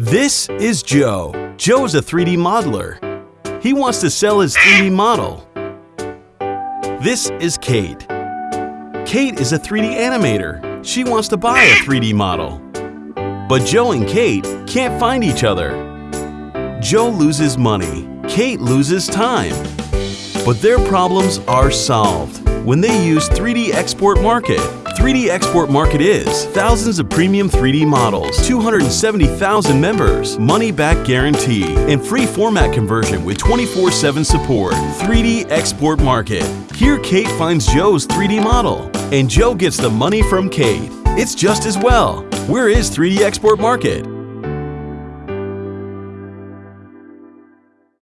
This is Joe. Joe is a 3D modeler. He wants to sell his 3D model. This is Kate. Kate is a 3D animator. She wants to buy a 3D model. But Joe and Kate can't find each other. Joe loses money. Kate loses time. But their problems are solved when they use 3D Export Market. 3D Export Market is thousands of premium 3D models, 270,000 members, money back guarantee, and free format conversion with 24 7 support. 3D Export Market. Here, Kate finds Joe's 3D model, and Joe gets the money from Kate. It's just as well. Where is 3D Export Market?